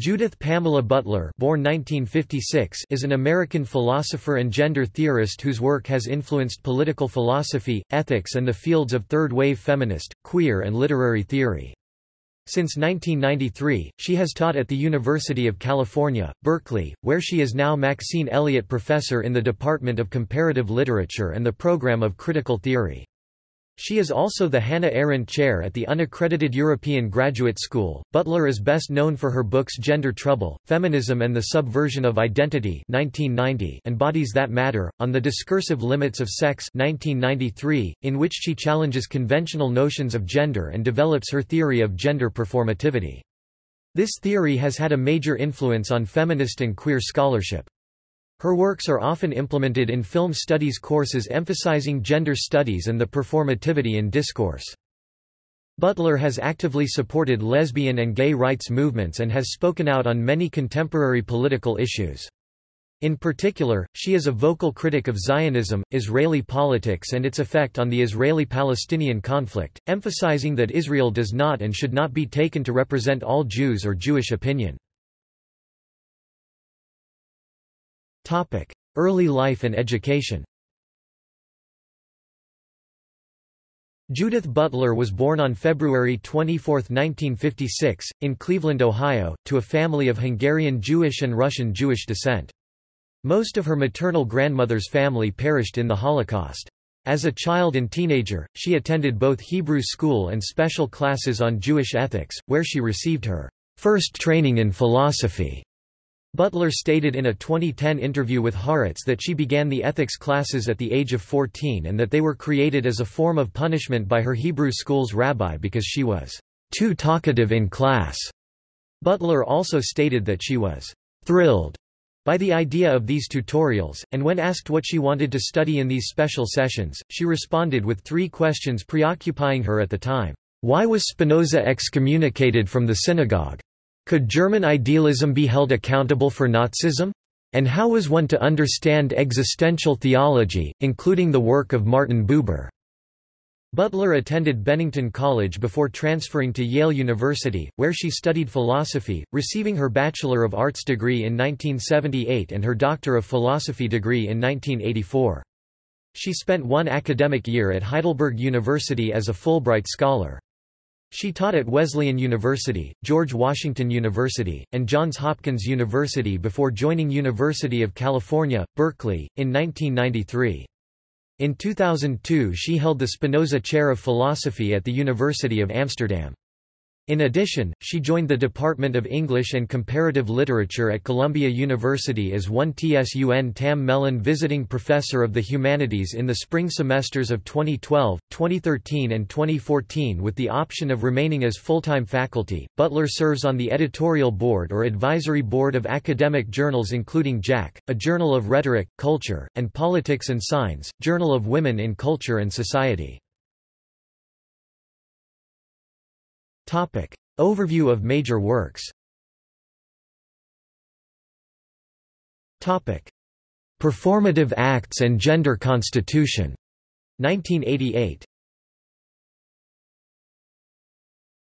Judith Pamela Butler born 1956 is an American philosopher and gender theorist whose work has influenced political philosophy, ethics and the fields of third-wave feminist, queer and literary theory. Since 1993, she has taught at the University of California, Berkeley, where she is now Maxine Elliott Professor in the Department of Comparative Literature and the Program of Critical Theory. She is also the Hannah Arendt Chair at the unaccredited European Graduate School. Butler is best known for her books Gender Trouble, Feminism and the Subversion of Identity 1990 and Bodies That Matter, On the Discursive Limits of Sex 1993, in which she challenges conventional notions of gender and develops her theory of gender performativity. This theory has had a major influence on feminist and queer scholarship. Her works are often implemented in film studies courses emphasizing gender studies and the performativity in discourse. Butler has actively supported lesbian and gay rights movements and has spoken out on many contemporary political issues. In particular, she is a vocal critic of Zionism, Israeli politics and its effect on the Israeli-Palestinian conflict, emphasizing that Israel does not and should not be taken to represent all Jews or Jewish opinion. Early life and education Judith Butler was born on February 24, 1956, in Cleveland, Ohio, to a family of Hungarian Jewish and Russian Jewish descent. Most of her maternal grandmother's family perished in the Holocaust. As a child and teenager, she attended both Hebrew school and special classes on Jewish ethics, where she received her first training in philosophy. Butler stated in a 2010 interview with Haaretz that she began the ethics classes at the age of 14 and that they were created as a form of punishment by her Hebrew school's rabbi because she was too talkative in class. Butler also stated that she was thrilled by the idea of these tutorials, and when asked what she wanted to study in these special sessions, she responded with three questions preoccupying her at the time. Why was Spinoza excommunicated from the synagogue? Could German idealism be held accountable for Nazism? And how was one to understand existential theology, including the work of Martin Buber? Butler attended Bennington College before transferring to Yale University, where she studied philosophy, receiving her Bachelor of Arts degree in 1978 and her Doctor of Philosophy degree in 1984. She spent one academic year at Heidelberg University as a Fulbright Scholar. She taught at Wesleyan University, George Washington University, and Johns Hopkins University before joining University of California, Berkeley, in 1993. In 2002 she held the Spinoza Chair of Philosophy at the University of Amsterdam. In addition, she joined the Department of English and Comparative Literature at Columbia University as Wun Tsun Tam Mellon Visiting Professor of the Humanities in the spring semesters of 2012, 2013 and 2014 with the option of remaining as full-time faculty. Butler serves on the editorial board or advisory board of academic journals including Jack, a journal of rhetoric, culture, and politics and signs, Journal of Women in Culture and Society. Topic. Overview of major works Topic. Performative Acts and Gender Constitution. 1988.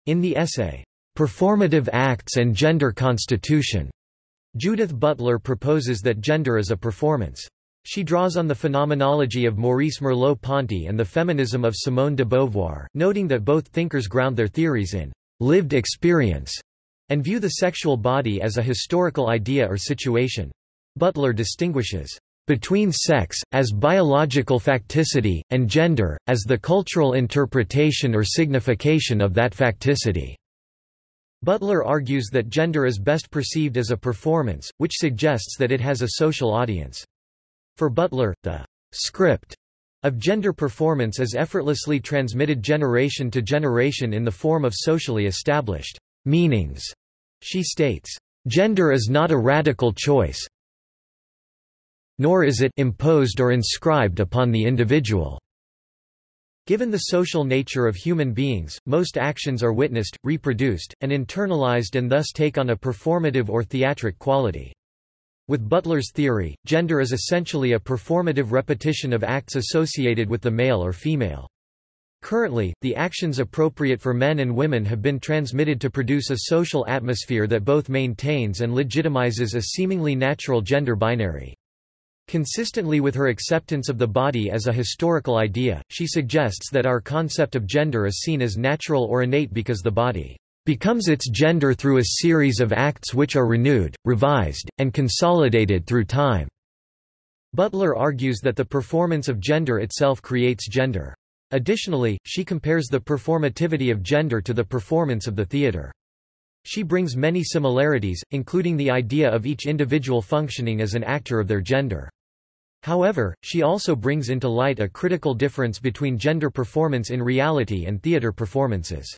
In the essay, Performative Acts and Gender Constitution, Judith Butler proposes that gender is a performance. She draws on the phenomenology of Maurice Merleau-Ponty and the feminism of Simone de Beauvoir, noting that both thinkers ground their theories in lived experience and view the sexual body as a historical idea or situation. Butler distinguishes between sex, as biological facticity, and gender, as the cultural interpretation or signification of that facticity. Butler argues that gender is best perceived as a performance, which suggests that it has a social audience. For Butler, the script of gender performance is effortlessly transmitted generation to generation in the form of socially established meanings. She states, Gender is not a radical choice, nor is it imposed or inscribed upon the individual. Given the social nature of human beings, most actions are witnessed, reproduced, and internalized and thus take on a performative or theatric quality. With Butler's theory, gender is essentially a performative repetition of acts associated with the male or female. Currently, the actions appropriate for men and women have been transmitted to produce a social atmosphere that both maintains and legitimizes a seemingly natural gender binary. Consistently with her acceptance of the body as a historical idea, she suggests that our concept of gender is seen as natural or innate because the body becomes its gender through a series of acts which are renewed, revised, and consolidated through time. Butler argues that the performance of gender itself creates gender. Additionally, she compares the performativity of gender to the performance of the theater. She brings many similarities, including the idea of each individual functioning as an actor of their gender. However, she also brings into light a critical difference between gender performance in reality and theater performances.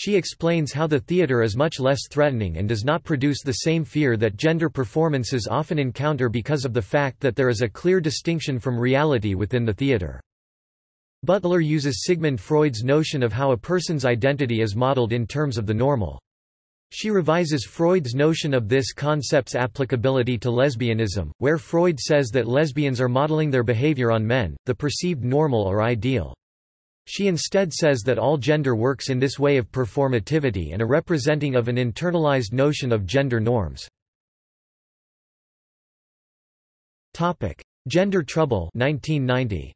She explains how the theater is much less threatening and does not produce the same fear that gender performances often encounter because of the fact that there is a clear distinction from reality within the theater. Butler uses Sigmund Freud's notion of how a person's identity is modeled in terms of the normal. She revises Freud's notion of this concept's applicability to lesbianism, where Freud says that lesbians are modeling their behavior on men, the perceived normal or ideal. She instead says that all gender works in this way of performativity and a representing of an internalized notion of gender norms. Topic: Gender Trouble 1990.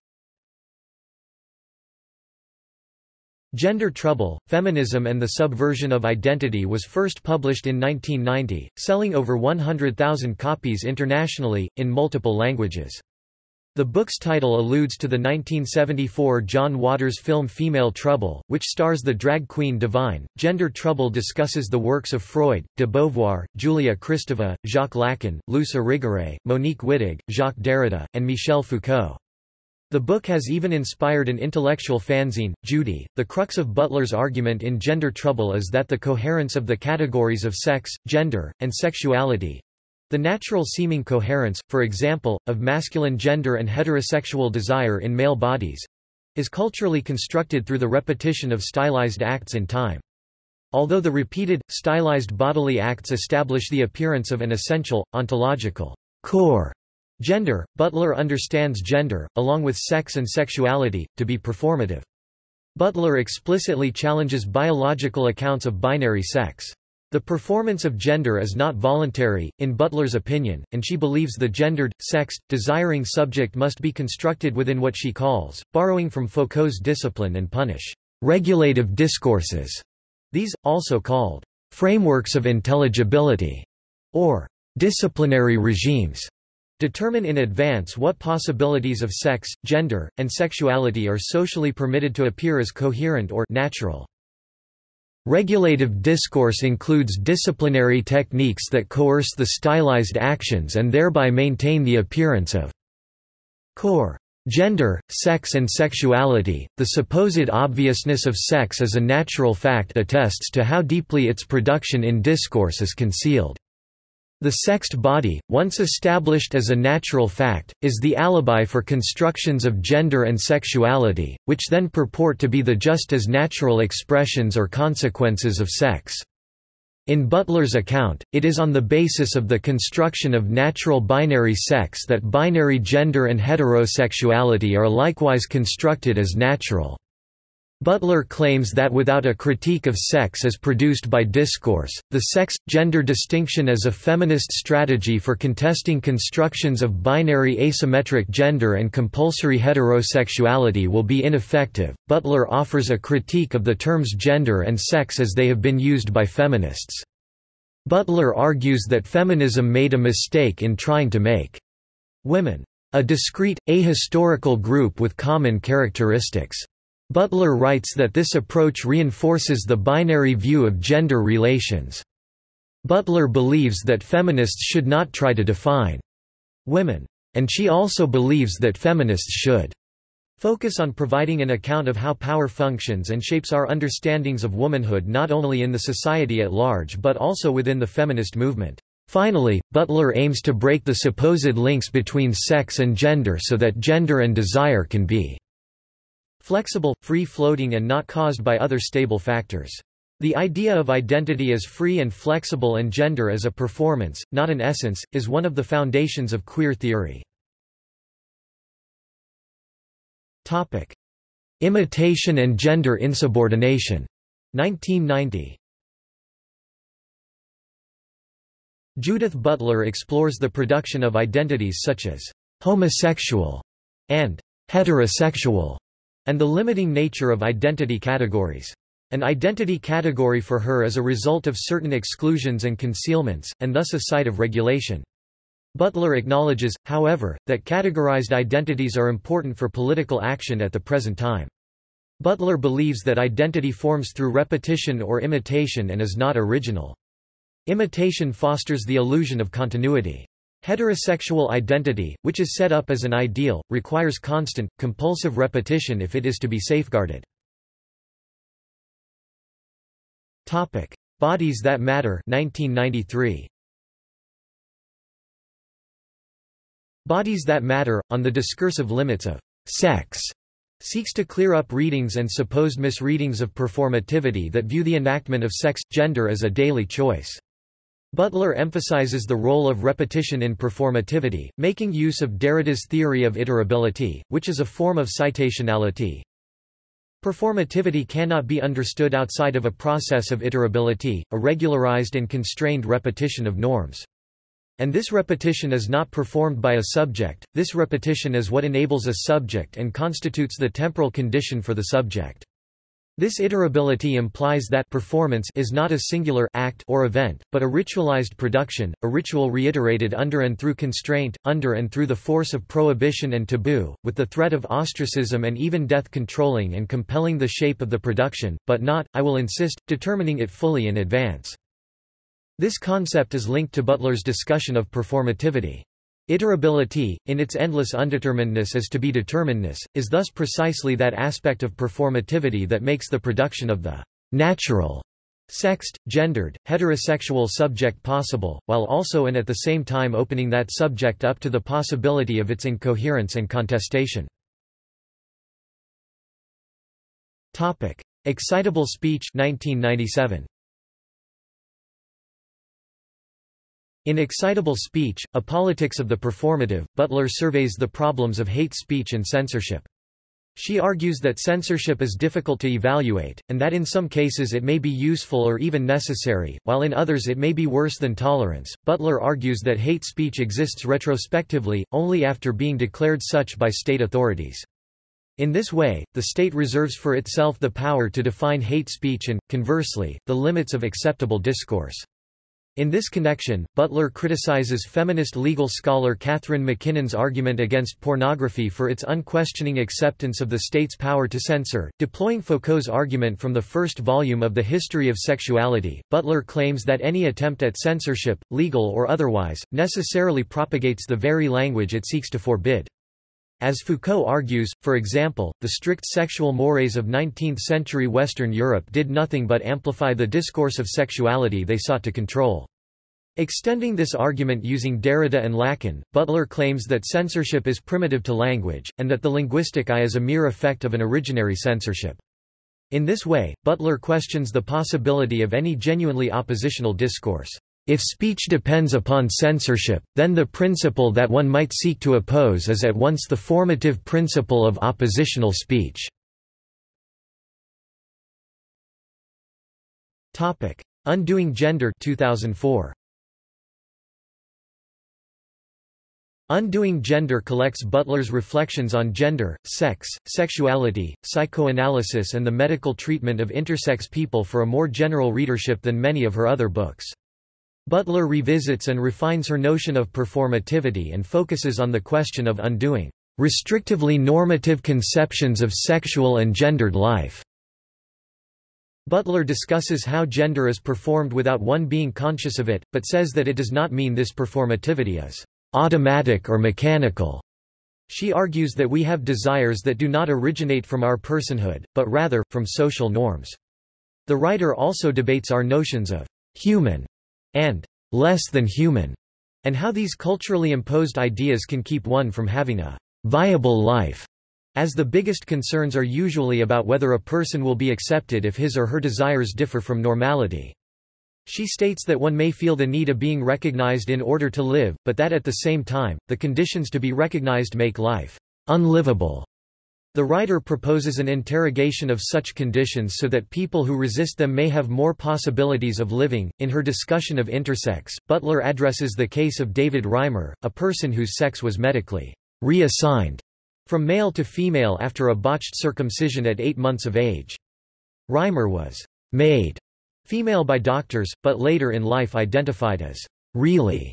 Gender Trouble, Feminism and the Subversion of Identity was first published in 1990, selling over 100,000 copies internationally, in multiple languages. The book's title alludes to the 1974 John Waters film Female Trouble, which stars the drag queen Divine. Gender Trouble discusses the works of Freud, de Beauvoir, Julia Kristeva, Jacques Lacan, Luce Irigaray, Monique Wittig, Jacques Derrida, and Michel Foucault. The book has even inspired an intellectual fanzine, Judy. The crux of Butler's argument in Gender Trouble is that the coherence of the categories of sex, gender, and sexuality the natural seeming coherence, for example, of masculine gender and heterosexual desire in male bodies is culturally constructed through the repetition of stylized acts in time. Although the repeated, stylized bodily acts establish the appearance of an essential, ontological core Gender, Butler understands gender, along with sex and sexuality, to be performative. Butler explicitly challenges biological accounts of binary sex. The performance of gender is not voluntary, in Butler's opinion, and she believes the gendered, sexed, desiring subject must be constructed within what she calls, borrowing from Foucault's discipline and punish, regulative discourses. These, also called frameworks of intelligibility, or disciplinary regimes, Determine in advance what possibilities of sex, gender, and sexuality are socially permitted to appear as coherent or natural. Regulative discourse includes disciplinary techniques that coerce the stylized actions and thereby maintain the appearance of core. Gender, sex and sexuality, the supposed obviousness of sex as a natural fact attests to how deeply its production in discourse is concealed. The sexed body, once established as a natural fact, is the alibi for constructions of gender and sexuality, which then purport to be the just as natural expressions or consequences of sex. In Butler's account, it is on the basis of the construction of natural binary sex that binary gender and heterosexuality are likewise constructed as natural. Butler claims that without a critique of sex as produced by discourse, the sex-gender distinction as a feminist strategy for contesting constructions of binary asymmetric gender and compulsory heterosexuality will be ineffective. Butler offers a critique of the terms gender and sex as they have been used by feminists. Butler argues that feminism made a mistake in trying to make women a discrete, ahistorical group with common characteristics. Butler writes that this approach reinforces the binary view of gender relations. Butler believes that feminists should not try to define women. And she also believes that feminists should focus on providing an account of how power functions and shapes our understandings of womanhood not only in the society at large but also within the feminist movement. Finally, Butler aims to break the supposed links between sex and gender so that gender and desire can be flexible, free-floating and not caused by other stable factors. The idea of identity as free and flexible and gender as a performance, not an essence, is one of the foundations of queer theory. Topic. Imitation and Gender Insubordination, 1990. Judith Butler explores the production of identities such as homosexual and heterosexual, and the limiting nature of identity categories. An identity category for her is a result of certain exclusions and concealments, and thus a site of regulation. Butler acknowledges, however, that categorized identities are important for political action at the present time. Butler believes that identity forms through repetition or imitation and is not original. Imitation fosters the illusion of continuity. Heterosexual identity, which is set up as an ideal, requires constant, compulsive repetition if it is to be safeguarded. Topic: Bodies That Matter 1993. Bodies That Matter on the discursive limits of sex seeks to clear up readings and supposed misreadings of performativity that view the enactment of sex gender as a daily choice. Butler emphasizes the role of repetition in performativity, making use of Derrida's theory of iterability, which is a form of citationality, Performativity cannot be understood outside of a process of iterability, a regularized and constrained repetition of norms. And this repetition is not performed by a subject, this repetition is what enables a subject and constitutes the temporal condition for the subject. This iterability implies that performance is not a singular act or event, but a ritualized production, a ritual reiterated under and through constraint, under and through the force of prohibition and taboo, with the threat of ostracism and even death controlling and compelling the shape of the production, but not, I will insist, determining it fully in advance. This concept is linked to Butler's discussion of performativity. Iterability, in its endless undeterminedness as to be determinedness, is thus precisely that aspect of performativity that makes the production of the natural sexed, gendered, heterosexual subject possible, while also and at the same time opening that subject up to the possibility of its incoherence and contestation. Excitable speech 1997. In Excitable Speech, A Politics of the Performative, Butler surveys the problems of hate speech and censorship. She argues that censorship is difficult to evaluate, and that in some cases it may be useful or even necessary, while in others it may be worse than tolerance. Butler argues that hate speech exists retrospectively, only after being declared such by state authorities. In this way, the state reserves for itself the power to define hate speech and, conversely, the limits of acceptable discourse. In this connection, Butler criticizes feminist legal scholar Catharine MacKinnon's argument against pornography for its unquestioning acceptance of the state's power to censor. Deploying Foucault's argument from the first volume of The History of Sexuality, Butler claims that any attempt at censorship, legal or otherwise, necessarily propagates the very language it seeks to forbid. As Foucault argues, for example, the strict sexual mores of 19th-century Western Europe did nothing but amplify the discourse of sexuality they sought to control. Extending this argument using Derrida and Lacan, Butler claims that censorship is primitive to language, and that the linguistic I is a mere effect of an originary censorship. In this way, Butler questions the possibility of any genuinely oppositional discourse. If speech depends upon censorship, then the principle that one might seek to oppose is at once the formative principle of oppositional speech. Undoing Gender 2004. Undoing Gender collects Butler's reflections on gender, sex, sexuality, psychoanalysis and the medical treatment of intersex people for a more general readership than many of her other books. Butler revisits and refines her notion of performativity and focuses on the question of undoing restrictively normative conceptions of sexual and gendered life. Butler discusses how gender is performed without one being conscious of it, but says that it does not mean this performativity is automatic or mechanical. She argues that we have desires that do not originate from our personhood, but rather, from social norms. The writer also debates our notions of human and less than human, and how these culturally imposed ideas can keep one from having a viable life, as the biggest concerns are usually about whether a person will be accepted if his or her desires differ from normality. She states that one may feel the need of being recognized in order to live, but that at the same time, the conditions to be recognized make life unlivable. The writer proposes an interrogation of such conditions so that people who resist them may have more possibilities of living. In her discussion of intersex, Butler addresses the case of David Reimer, a person whose sex was medically reassigned from male to female after a botched circumcision at eight months of age. Reimer was made female by doctors, but later in life identified as really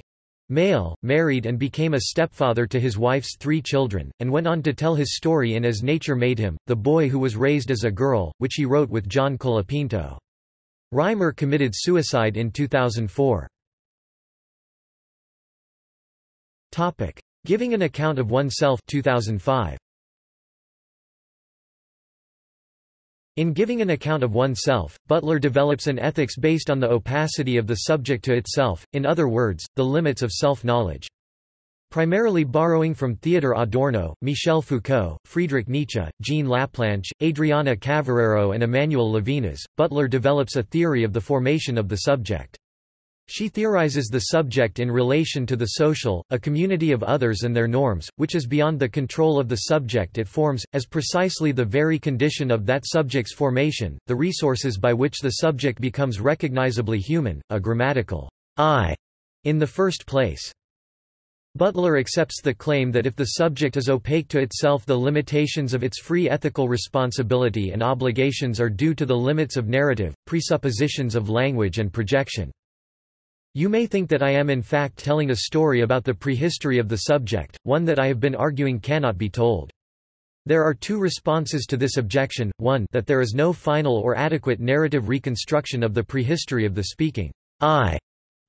male, married and became a stepfather to his wife's three children, and went on to tell his story in As Nature Made Him, The Boy Who Was Raised as a Girl, which he wrote with John Colapinto. Reimer committed suicide in 2004. Topic. Giving an account of oneself 2005. In giving an account of oneself, Butler develops an ethics based on the opacity of the subject to itself, in other words, the limits of self-knowledge. Primarily borrowing from Theodor Adorno, Michel Foucault, Friedrich Nietzsche, Jean Laplanche, Adriana Cavarero and Emmanuel Levinas, Butler develops a theory of the formation of the subject. She theorizes the subject in relation to the social, a community of others and their norms, which is beyond the control of the subject it forms, as precisely the very condition of that subject's formation, the resources by which the subject becomes recognizably human, a grammatical I in the first place. Butler accepts the claim that if the subject is opaque to itself the limitations of its free ethical responsibility and obligations are due to the limits of narrative, presuppositions of language and projection. You may think that I am in fact telling a story about the prehistory of the subject, one that I have been arguing cannot be told. There are two responses to this objection, one that there is no final or adequate narrative reconstruction of the prehistory of the speaking I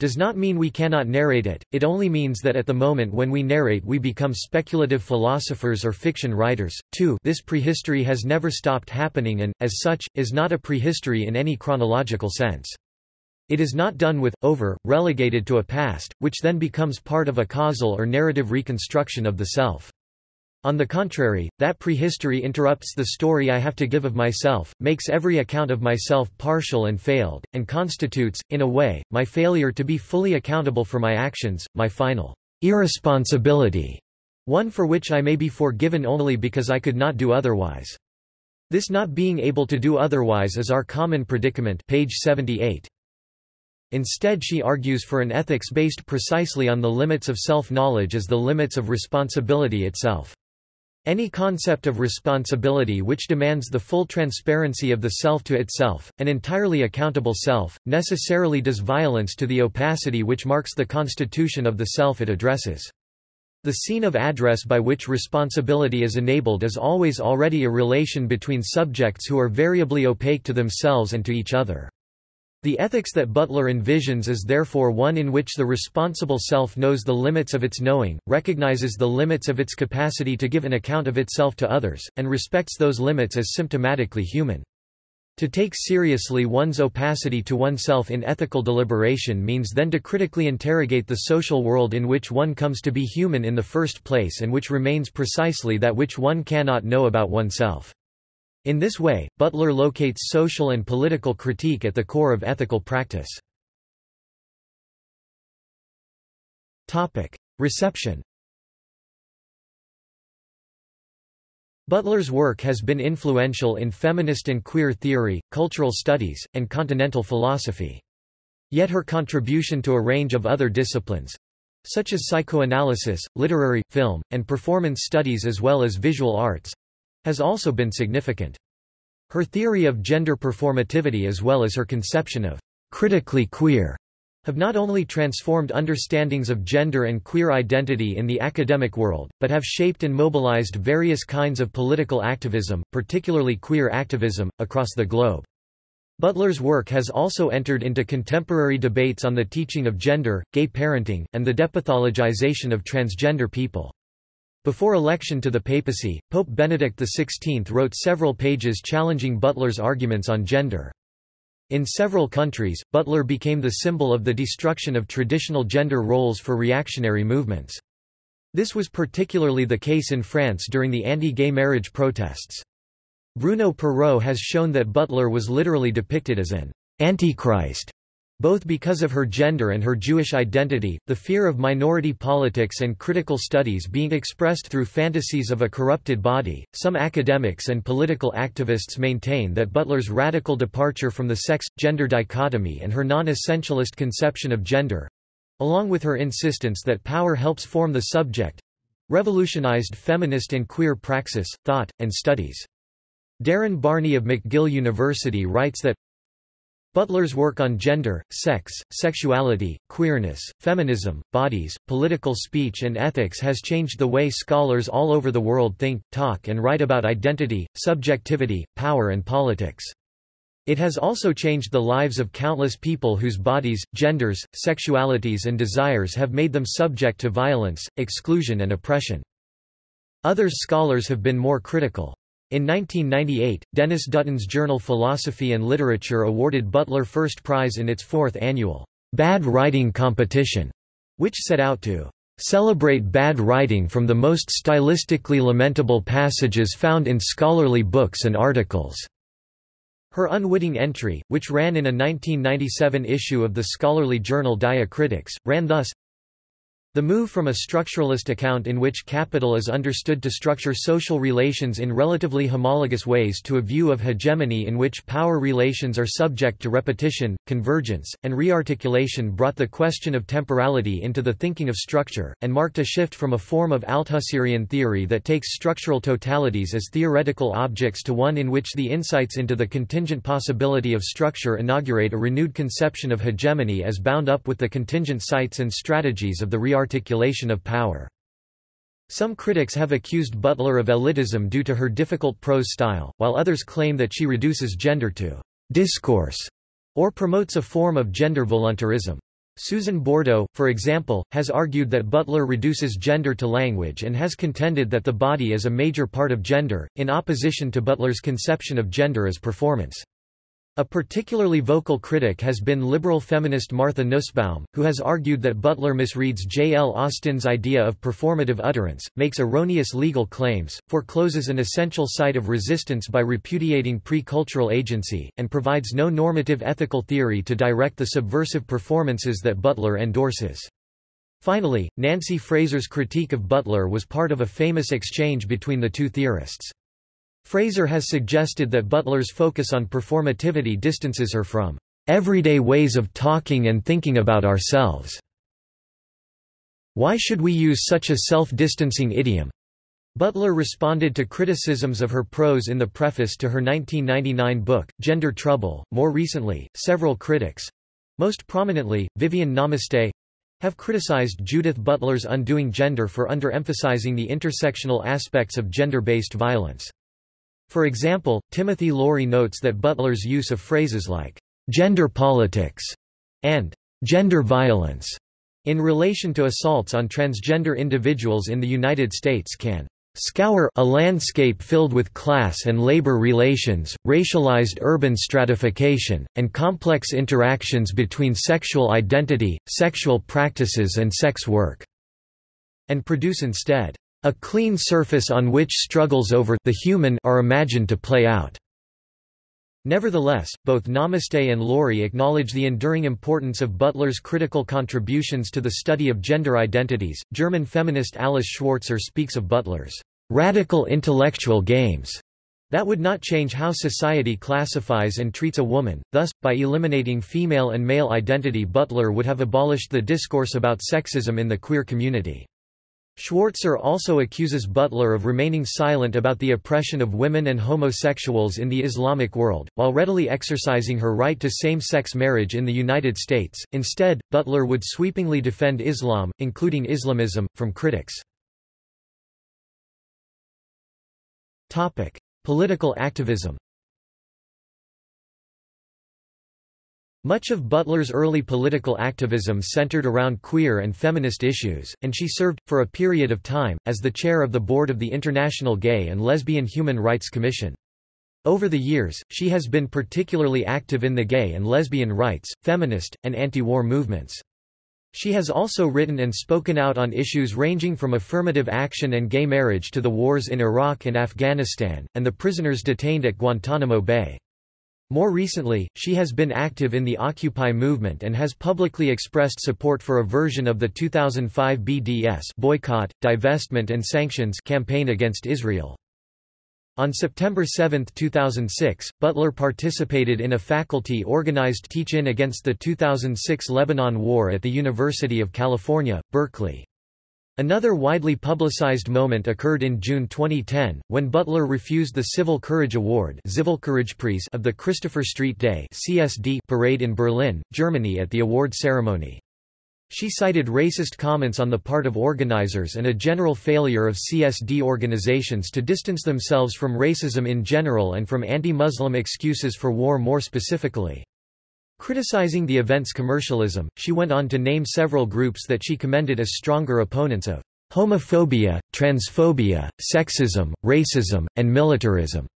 does not mean we cannot narrate it, it only means that at the moment when we narrate we become speculative philosophers or fiction writers. 2 This prehistory has never stopped happening and, as such, is not a prehistory in any chronological sense. It is not done with, over, relegated to a past, which then becomes part of a causal or narrative reconstruction of the self. On the contrary, that prehistory interrupts the story I have to give of myself, makes every account of myself partial and failed, and constitutes, in a way, my failure to be fully accountable for my actions, my final irresponsibility, one for which I may be forgiven only because I could not do otherwise. This not being able to do otherwise is our common predicament page 78. Instead she argues for an ethics based precisely on the limits of self-knowledge as the limits of responsibility itself. Any concept of responsibility which demands the full transparency of the self to itself, an entirely accountable self, necessarily does violence to the opacity which marks the constitution of the self it addresses. The scene of address by which responsibility is enabled is always already a relation between subjects who are variably opaque to themselves and to each other. The ethics that Butler envisions is therefore one in which the responsible self knows the limits of its knowing, recognizes the limits of its capacity to give an account of itself to others, and respects those limits as symptomatically human. To take seriously one's opacity to oneself in ethical deliberation means then to critically interrogate the social world in which one comes to be human in the first place and which remains precisely that which one cannot know about oneself. In this way, Butler locates social and political critique at the core of ethical practice. Reception Butler's work has been influential in feminist and queer theory, cultural studies, and continental philosophy. Yet her contribution to a range of other disciplines—such as psychoanalysis, literary, film, and performance studies as well as visual arts, has also been significant. Her theory of gender performativity as well as her conception of critically queer have not only transformed understandings of gender and queer identity in the academic world, but have shaped and mobilized various kinds of political activism, particularly queer activism, across the globe. Butler's work has also entered into contemporary debates on the teaching of gender, gay parenting, and the depathologization of transgender people. Before election to the papacy, Pope Benedict XVI wrote several pages challenging Butler's arguments on gender. In several countries, Butler became the symbol of the destruction of traditional gender roles for reactionary movements. This was particularly the case in France during the anti-gay marriage protests. Bruno Perreau has shown that Butler was literally depicted as an antichrist Both because of her gender and her Jewish identity, the fear of minority politics and critical studies being expressed through fantasies of a corrupted body, some academics and political activists maintain that Butler's radical departure from the sex-gender dichotomy and her non-essentialist conception of gender—along with her insistence that power helps form the subject—revolutionized feminist and queer praxis, thought, and studies. Darin Barney of McGill University writes that Butler's work on gender, sex, sexuality, queerness, feminism, bodies, political speech and ethics has changed the way scholars all over the world think, talk and write about identity, subjectivity, power and politics. It has also changed the lives of countless people whose bodies, genders, sexualities and desires have made them subject to violence, exclusion and oppression. Others scholars have been more critical. In 1998, Denis Dutton's journal Philosophy and Literature awarded Butler first prize in its fourth annual Bad Writing Competition, which set out to celebrate bad writing from the most stylistically lamentable passages found in scholarly books and articles. Her unwitting entry, which ran in a 1997 issue of the scholarly journal Diacritics, ran thus the move from a structuralist account in which capital is understood to structure social relations in relatively homologous ways to a view of hegemony in which power relations are subject to repetition, convergence, and rearticulation brought the question of temporality into the thinking of structure, and marked a shift from a form of Althusserian theory that takes structural totalities as theoretical objects to one in which the insights into the contingent possibility of structure inaugurate a renewed conception of hegemony as bound up with the contingent sites and strategies of the rearticulation articulation of power. Some critics have accused Butler of elitism due to her difficult prose style, while others claim that she reduces gender to discourse or promotes a form of gender voluntarism. Susan Bordo, for example, has argued that Butler reduces gender to language and has contended that the body is a major part of gender, in opposition to Butler's conception of gender as performance. A particularly vocal critic has been liberal feminist Martha Nussbaum, who has argued that Butler misreads J. L. Austin's idea of performative utterance, makes erroneous legal claims, forecloses an essential site of resistance by repudiating pre-cultural agency, and provides no normative ethical theory to direct the subversive performances that Butler endorses. Finally, Nancy Fraser's critique of Butler was part of a famous exchange between the two theorists. Fraser has suggested that Butler's focus on performativity distances her from everyday ways of talking and thinking about ourselves. Why should we use such a self-distancing idiom? Butler responded to criticisms of her prose in the preface to her 1999 book, Gender Trouble. More recently, several critics most prominently, Viviane Namaste have criticized Judith Butler's Undoing Gender for underemphasizing the intersectional aspects of gender-based violence. For example, Timothy Laurie notes that Butler's use of phrases like gender politics and gender violence in relation to assaults on transgender individuals in the United States can scour a landscape filled with class and labor relations, racialized urban stratification, and complex interactions between sexual identity, sexual practices and sex work, and produce instead a clean surface on which struggles over the human are imagined to play out. Nevertheless, both Namaste and Laurie acknowledge the enduring importance of Butler's critical contributions to the study of gender identities. German feminist Alice Schwarzer speaks of Butler's radical intellectual games that would not change how society classifies and treats a woman, thus, by eliminating female and male identity Butler would have abolished the discourse about sexism in the queer community. Schwarzer also accuses Butler of remaining silent about the oppression of women and homosexuals in the Islamic world, while readily exercising her right to same-sex marriage in the United States. Instead, Butler would sweepingly defend Islam, including Islamism, from critics. Topic: Political activism. Much of Butler's early political activism centered around queer and feminist issues, and she served, for a period of time, as the chair of the board of the International Gay and Lesbian Human Rights Commission. Over the years, she has been particularly active in the gay and lesbian rights, feminist, and anti-war movements. She has also written and spoken out on issues ranging from affirmative action and gay marriage to the wars in Iraq and Afghanistan, and the prisoners detained at Guantanamo Bay. More recently, she has been active in the Occupy movement and has publicly expressed support for a version of the 2005 BDS boycott, divestment and sanctions campaign against Israel. On September 7, 2006, Butler participated in a faculty-organized teach-in against the 2006 Lebanon War at the University of California, Berkeley. Another widely publicized moment occurred in June 2010, when Butler refused the Civil Courage Award of the Christopher Street Day parade in Berlin, Germany at the award ceremony. She cited racist comments on the part of organizers and a general failure of CSD organizations to distance themselves from racism in general and from anti-Muslim excuses for war more specifically. Criticizing the event's commercialism, she went on to name several groups that she commended as stronger opponents of homophobia, transphobia, sexism, racism, and militarism.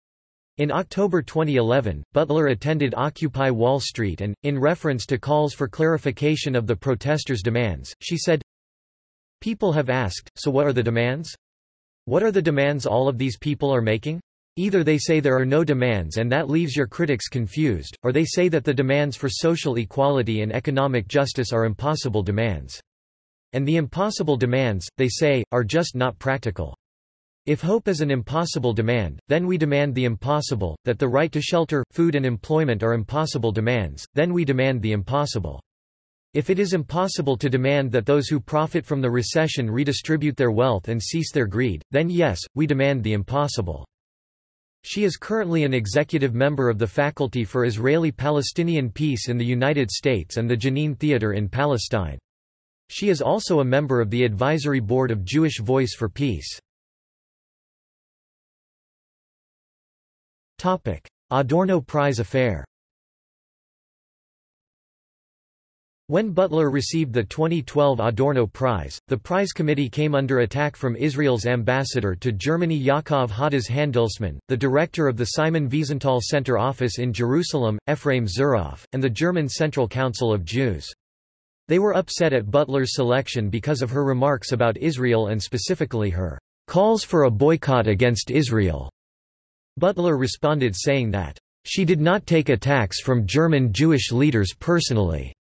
In October 2011, Butler attended Occupy Wall Street and, in reference to calls for clarification of the protesters' demands, she said, People have asked, so what are the demands? What are the demands all of these people are making? Either they say there are no demands and that leaves your critics confused, or they say that the demands for social equality and economic justice are impossible demands. And the impossible demands, they say, are just not practical. If hope is an impossible demand, then we demand the impossible, that the right to shelter, food and employment are impossible demands, then we demand the impossible. If it is impossible to demand that those who profit from the recession redistribute their wealth and cease their greed, then yes, we demand the impossible. She is currently an executive member of the Faculty for Israeli-Palestinian Peace in the United States and the Jenin Theater in Palestine. She is also a member of the Advisory Board of Jewish Voice for Peace. Adorno Prize affair When Butler received the 2012 Adorno Prize, the prize committee came under attack from Israel's ambassador to Germany Yakov Hadas Handelsman, the director of the Simon Wiesenthal Center office in Jerusalem, Ephraim Zuroff, and the German Central Council of Jews. They were upset at Butler's selection because of her remarks about Israel and specifically her calls for a boycott against Israel. Butler responded saying that, "...she did not take attacks from German Jewish leaders personally."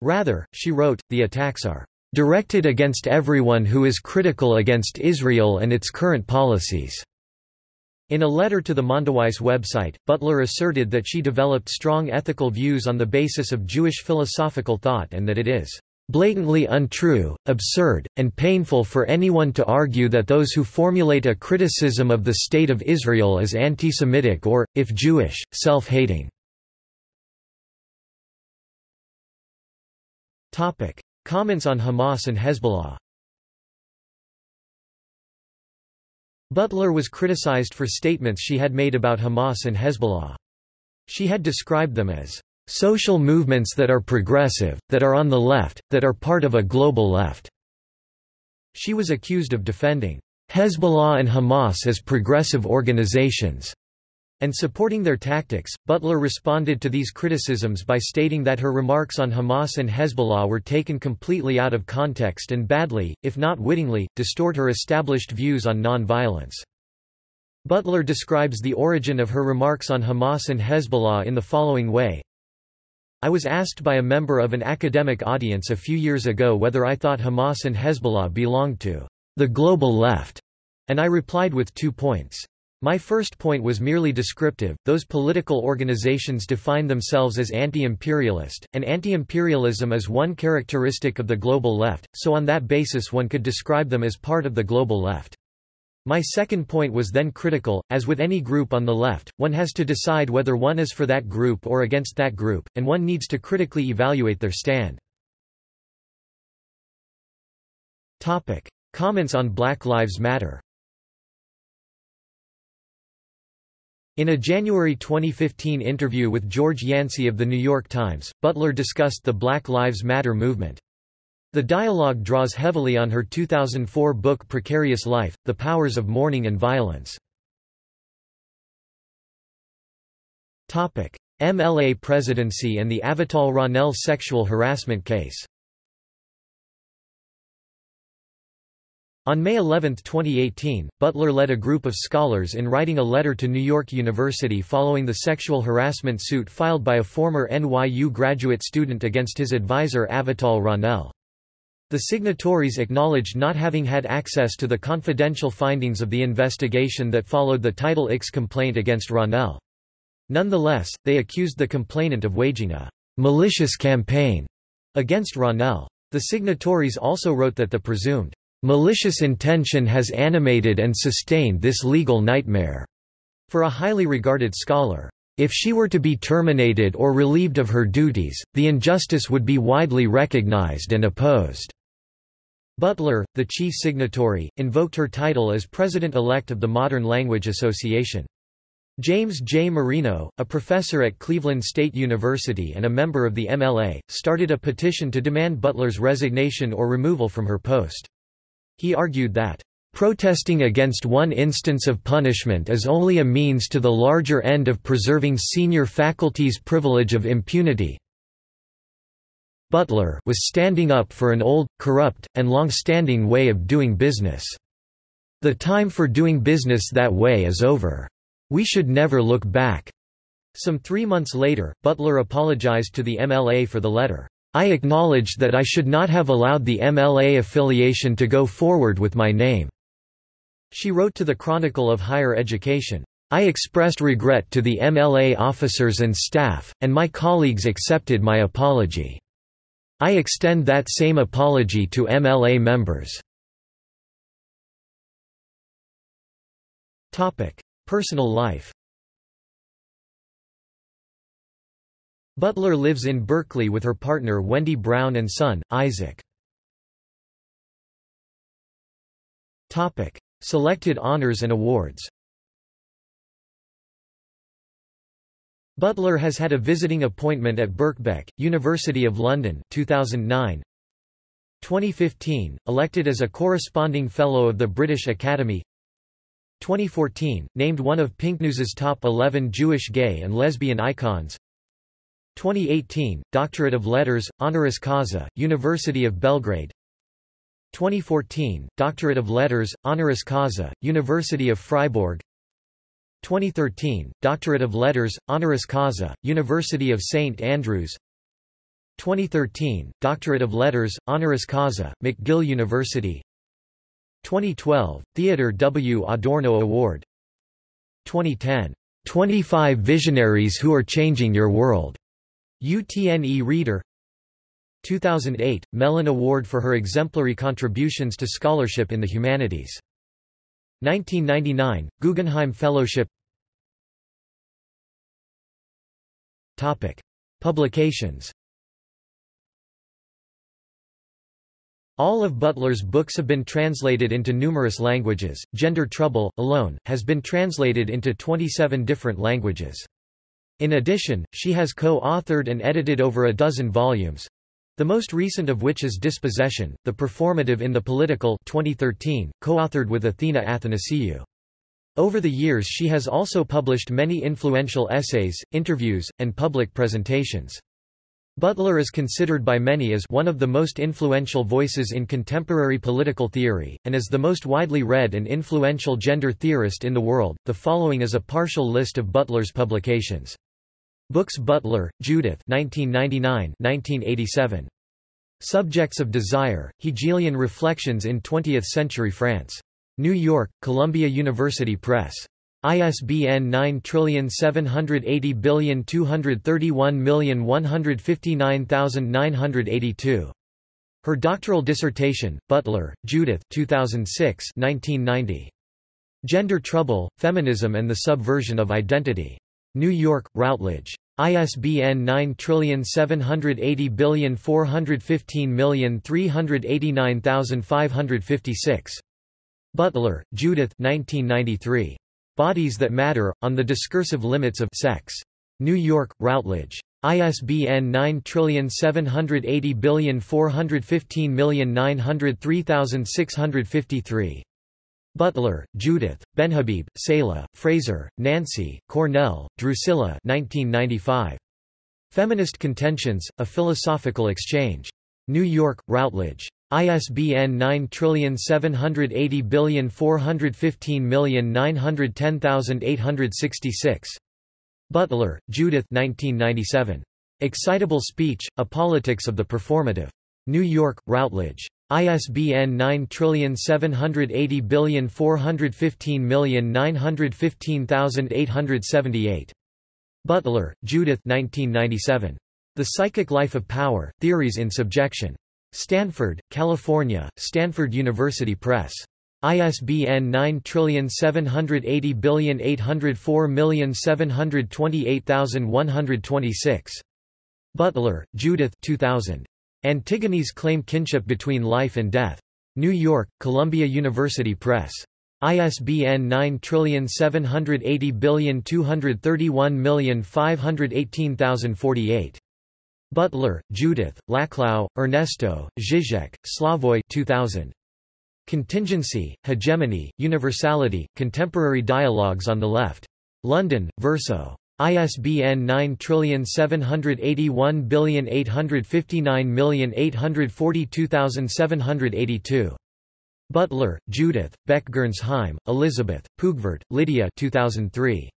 Rather, she wrote, the attacks are directed against everyone who is critical against Israel and its current policies." In a letter to the Mondoweiss website, Butler asserted that she developed strong ethical views on the basis of Jewish philosophical thought and that it is blatantly untrue, absurd, and painful for anyone to argue that those who formulate a criticism of the State of Israel is anti-Semitic or, if Jewish, self-hating. Topic. Comments on Hamas and Hezbollah Butler was criticized for statements she had made about Hamas and Hezbollah. She had described them as social movements that are progressive, that are on the left, that are part of a global left. She was accused of defending Hezbollah and Hamas as progressive organizations and supporting their tactics. Butler responded to these criticisms by stating that her remarks on Hamas and Hezbollah were taken completely out of context and badly, if not wittingly, distort her established views on non-violence. Butler describes the origin of her remarks on Hamas and Hezbollah in the following way. I was asked by a member of an academic audience a few years ago whether I thought Hamas and Hezbollah belonged to the global left, and I replied with two points. My first point was merely descriptive, those political organizations define themselves as anti-imperialist, and anti-imperialism is one characteristic of the global left, so on that basis one could describe them as part of the global left. My second point was then critical, as with any group on the left, one has to decide whether one is for that group or against that group, and one needs to critically evaluate their stand. Topic. Comments on Black Lives Matter In a January 2015 interview with George Yancy of The New York Times, Butler discussed the Black Lives Matter movement. The dialogue draws heavily on her 2004 book Precarious Life, The Powers of Mourning and Violence. MLA presidency and the Avital Ronell sexual harassment case On May 11, 2018, Butler led a group of scholars in writing a letter to New York University following the sexual harassment suit filed by a former NYU graduate student against his advisor Avital Ronell. The signatories acknowledged not having had access to the confidential findings of the investigation that followed the Title IX complaint against Ronell. Nonetheless, they accused the complainant of waging a malicious campaign against Ronell. The signatories also wrote that the presumed malicious intention has animated and sustained this legal nightmare. For a highly regarded scholar, if she were to be terminated or relieved of her duties, the injustice would be widely recognized and opposed. Butler, the chief signatory, invoked her title as president-elect of the Modern Language Association. James J. Marino, a professor at Cleveland State University and a member of the MLA, started a petition to demand Butler's resignation or removal from her post. He argued that, "...protesting against one instance of punishment is only a means to the larger end of preserving senior faculty's privilege of impunity, Butler was standing up for an old, corrupt, and long-standing way of doing business. The time for doing business that way is over. We should never look back. Some three months later, Butler apologized to the MLA for the letter. I acknowledge that I should not have allowed the MLA affiliation to go forward with my name. She wrote to the Chronicle of Higher Education. I expressed regret to the MLA officers and staff, and my colleagues accepted my apology. I extend that same apology to MLA members. Personal life Butler lives in Berkeley with her partner Wendy Brown and son, Isaac. Topic. Selected honors and awards Butler has had a visiting appointment at Birkbeck, University of London 2009. 2015, elected as a corresponding Fellow of the British Academy 2014, named one of PinkNews's top 11 Jewish gay and lesbian icons 2018, Doctorate of Letters, honoris causa, University of Belgrade. 2014, Doctorate of Letters, honoris causa, University of Freiburg. 2013, Doctorate of Letters, honoris causa, University of St Andrews. 2013, Doctorate of Letters, honoris causa, McGill University. 2012, Theodor W. Adorno Award. 2010, 25 Visionaries Who Are Changing Your World, Utne Reader 2008, Mellon Award for her exemplary contributions to scholarship in the humanities 1999, Guggenheim Fellowship Topic. Publications All of Butler's books have been translated into numerous languages. Gender Trouble, alone, has been translated into 27 different languages. In addition, she has co-authored and edited over a dozen volumes, the most recent of which is Dispossession, The Performative in the Political 2013, co-authored with Athena Athanasiou. Over the years she has also published many influential essays, interviews, and public presentations. Butler is considered by many as one of the most influential voices in contemporary political theory, and as the most widely read and influential gender theorist in the world. The following is a partial list of Butler's publications. Books Butler, Judith 1999-1987. Subjects of Desire, Hegelian Reflections in Twentieth-Century France. New York, Columbia University Press. ISBN 9780231159982. Her doctoral dissertation, Butler, Judith 2006 1990. Gender Trouble, Feminism and the Subversion of Identity. New York, Routledge. ISBN 9780415389556. Butler, Judith 1993. Bodies That Matter, On the Discursive Limits of Sex. New York, Routledge. ISBN 9780415903653. Butler, Judith, Benhabib, Seyla, Fraser, Nancy, Cornell, Drusilla 1995. Feminist Contentions, A Philosophical Exchange. New York, Routledge. ISBN 9780415910866. Butler, Judith 1997. Excitable Speech, A Politics of the Performative. New York, Routledge. ISBN 9780415915878. Butler, Judith 1997. The Psychic Life of Power, Theories in Subjection. Stanford, California, Stanford University Press. ISBN 9780804728126. Butler, Judith 2000. Antigone's Claim Kinship Between Life and Death. New York, Columbia University Press. ISBN 9780231518048. Butler, Judith, Laclau, Ernesto, Zizek, Slavoj 2000. Contingency, Hegemony, Universality, Contemporary Dialogues on the Left. London, Verso. ISBN 9781859842782. Butler, Judith, Beck-Gernsheim, Elizabeth, Puigvert, Lydia 2003.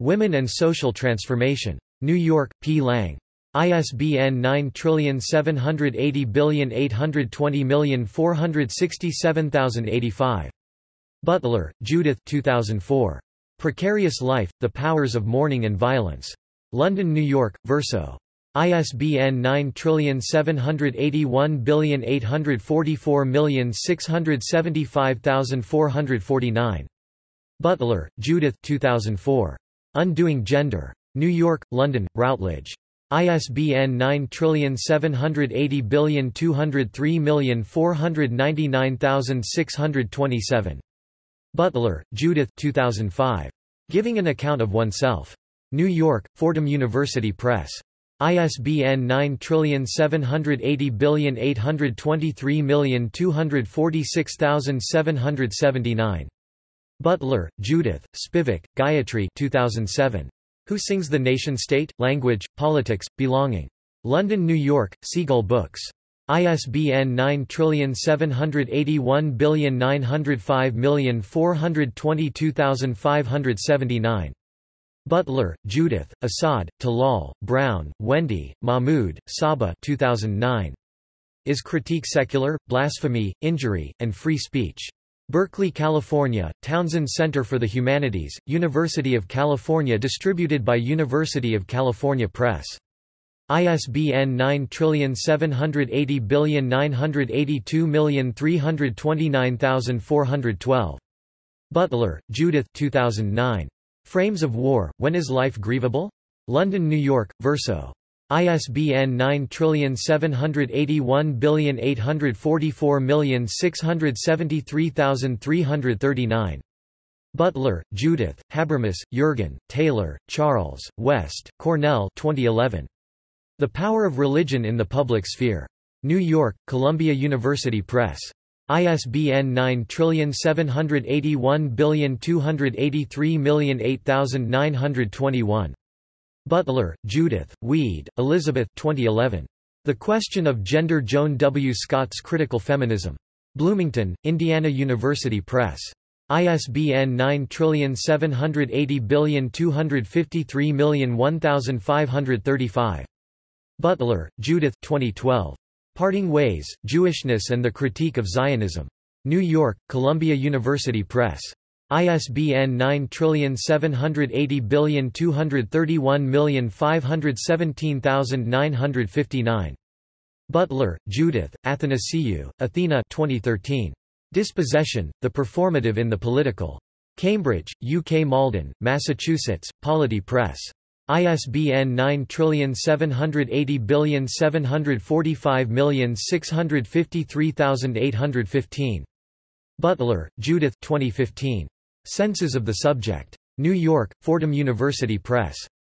Women and Social Transformation. New York, P. Lang. ISBN 9780820467085. Butler, Judith 2004. Precarious Life, The Powers of Mourning and Violence. London, New York, Verso. ISBN 9781844675449. Butler, Judith 2004. Undoing Gender. New York, London, Routledge. ISBN 9780203499627. Butler, Judith 2005. Giving an Account of Oneself. New York, Fordham University Press. ISBN 9780823246779. Butler, Judith, Spivak, Gayatri 2007. Who Sings the Nation State, Language, Politics, Belonging. London, New York, Seagull Books. ISBN 9781905422579. Butler, Judith, Asad, Talal, Brown, Wendy, Mahmood, Saba 2009. Is Critique Secular, Blasphemy, Injury, and Free Speech? Berkeley, California, Townsend Center for the Humanities, University of California distributed by University of California Press. ISBN 9780982329412. Butler, Judith 2009. Frames of War, When is Life Grievable? London, New York, Verso. ISBN 9781844673339. Butler, Judith, Habermas, Jurgen, Taylor, Charles, West, Cornel 2011. The Power of Religion in the Public Sphere. New York, Columbia University Press. ISBN 9781283008921. Butler, Judith, Weed, Elizabeth 2011. The Question of Gender Joan W. Scott's Critical Feminism. Bloomington, Indiana University Press. ISBN 9780253001535. Butler, Judith 2012. Parting Ways, Jewishness and the Critique of Zionism. New York, Columbia University Press. ISBN 9780231517959. Butler, Judith, Athanasiou, Athena 2013. Dispossession, The Performative in the Political. Cambridge, UK Malden, Massachusetts, Polity Press. ISBN 9780745653815. Butler, Judith 2015. Senses of the Subject. New York, Fordham University Press.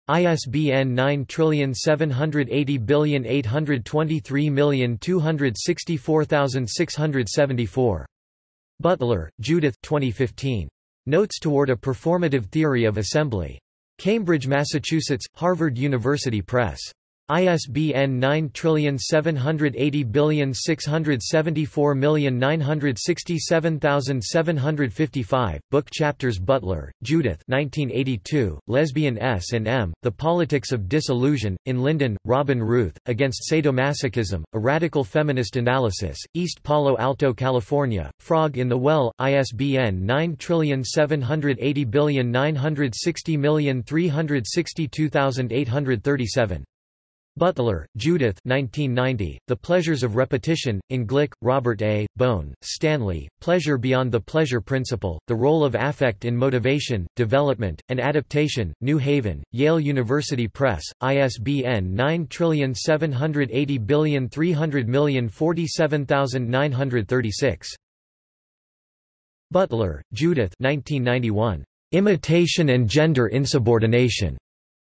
ISBN 9780823264674. Butler, Judith 2015. Notes Toward a Performative Theory of Assembly. Cambridge, Massachusetts, Harvard University Press. ISBN 9780674967755, Book Chapters Butler, Judith 1982, Lesbian S and M, The Politics of Disillusion, in Linden, Robin Ruth, Against Sadomasochism, A Radical Feminist Analysis, East Palo Alto, California, Frog in the Well, ISBN 9780960362837. Butler, Judith 1990, The Pleasures of Repetition, in Glick, Robert A., Bone, Stanley, Pleasure Beyond the Pleasure Principle, The Role of Affect in Motivation, Development, and Adaptation, New Haven, Yale University Press, ISBN 9780300047936. Butler, Judith 1991, Imitation and Gender Insubordination.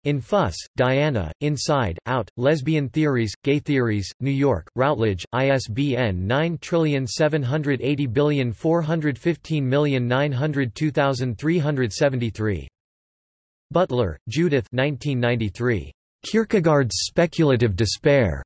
In Fuss, Diana, Inside, Out, Lesbian Theories, Gay Theories, New York, Routledge, ISBN 9780415902373. Butler, Judith 1993. Kierkegaard's Speculative Despair.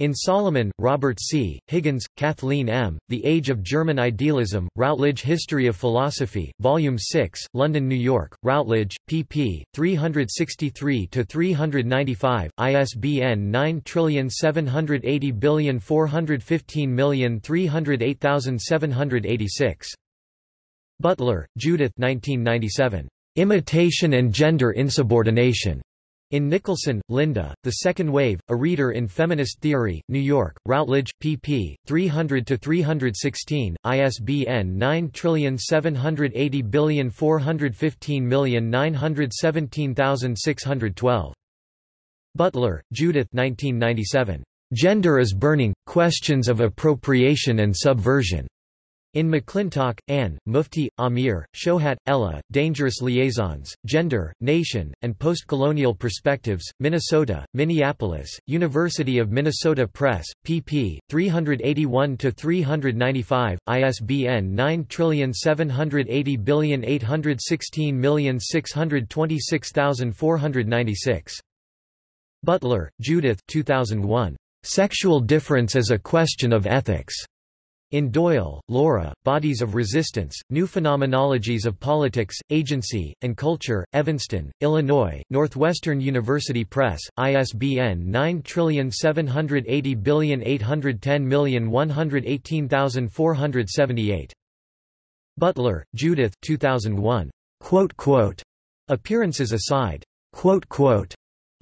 In Solomon, Robert C., Higgins, Kathleen M., The Age of German Idealism, Routledge History of Philosophy, Volume 6, London, New York, Routledge, pp. 363-395, ISBN 9780415308786. Butler, Judith 1997. Imitation and Gender Insubordination. In Nicholson, Linda, The Second Wave, A Reader in Feminist Theory, New York, Routledge, pp. 300-316, ISBN 9780415917612. Butler, Judith 1997. Gender is Burning, Questions of Appropriation and Subversion. In McClintock, Anne, Mufti, Amir, Shohat, Ella, Dangerous Liaisons, Gender, Nation, and Postcolonial Perspectives, Minnesota, Minneapolis, University of Minnesota Press, pp. 381-395, ISBN 9780816626496. Butler, Judith 2001. Sexual Difference as a Question of Ethics. In Doyle, Laura, Bodies of Resistance, New Phenomenologies of Politics, Agency, and Culture, Evanston, Illinois, Northwestern University Press, ISBN 9780810118478. Butler, Judith 2001. Appearances aside.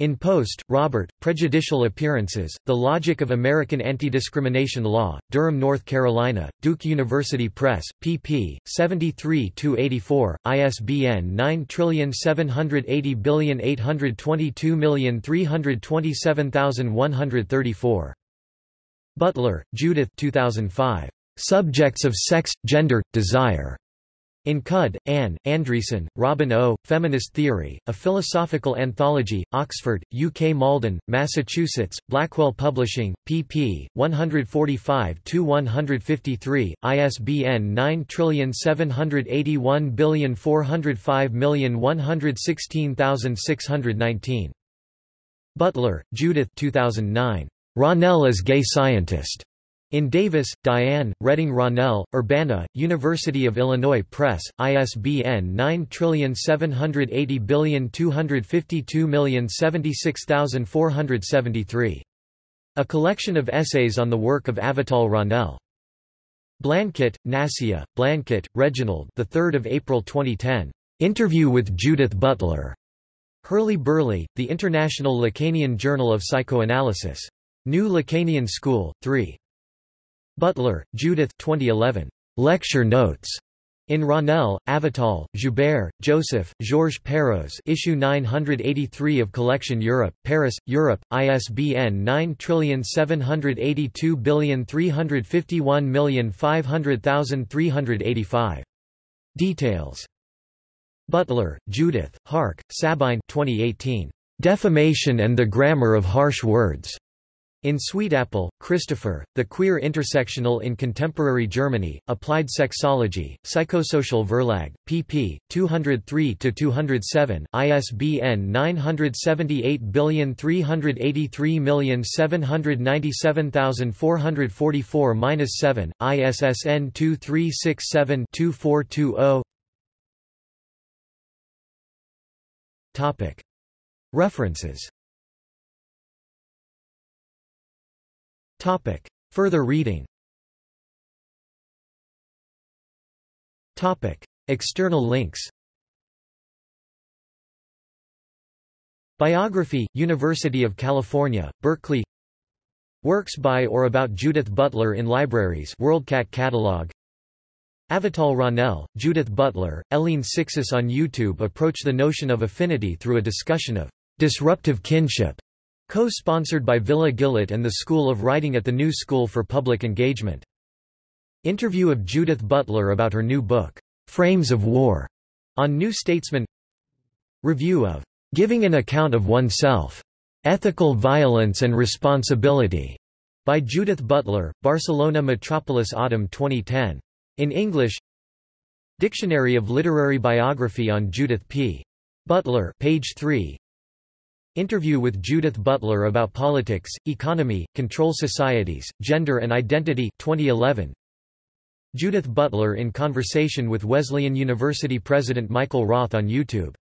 In Post, Robert, Prejudicial Appearances, The Logic of American Anti-Discrimination Law, Durham, North Carolina, Duke University Press, pp. 73-84, ISBN 9780822327134. Butler, Judith 2005. Subjects of Sex, Gender, Desire. In Cudd, Anne, Andreasen, Robin O., Feminist Theory, A Philosophical Anthology, Oxford, UK Malden, Massachusetts, Blackwell Publishing, pp. 145-153, ISBN 9781405116619. Butler, Judith 2009. Ronell as Gay Scientist. In Davis, Diane, Reading Ronell, Urbana, University of Illinois Press, ISBN 9780252076473. A collection of essays on the work of Avital Ronell. Blanket, Nassia, Blanket, Reginald the 3rd of April 2010. Interview with Judith Butler. Hurly-Burly, The International Lacanian Journal of Psychoanalysis. New Lacanian School, 3. Butler, Judith 2011. Lecture Notes. In Ronell, Avital, Joubert, Joseph, Georges Perros Issue 983 of Collection Europe, Paris, Europe, ISBN 9782351500385. Details. Butler, Judith, Hark, Sabine 2018. Defamation and the Grammar of Harsh Words. In Sweetapple, Christopher, The Queer Intersectional in Contemporary Germany, Applied Sexology, Psychosozial-Verlag, pp. 203-207, ISBN 978billion383797444-7, ISSN 2367-2420 References Topic. Further reading. Topic. External links. Biography, University of California, Berkeley. Works by or about Judith Butler in libraries WorldCat catalog. Avital Ronell, Judith Butler, Hélène Cixous on YouTube approach the notion of affinity through a discussion of disruptive kinship Co-sponsored by Villa Gillet and the School of Writing at the New School for Public Engagement. Interview of Judith Butler about her new book, Frames of War, on New Statesman Review of Giving an Account of Oneself, Ethical Violence and Responsibility, by Judith Butler, Barcelona Metropolis Autumn 2010. In English Dictionary of Literary Biography on Judith P. Butler page 3 Interview with Judith Butler about politics, economy, control societies, gender and identity 2011. Judith Butler in conversation with Wesleyan University President Michael Roth on YouTube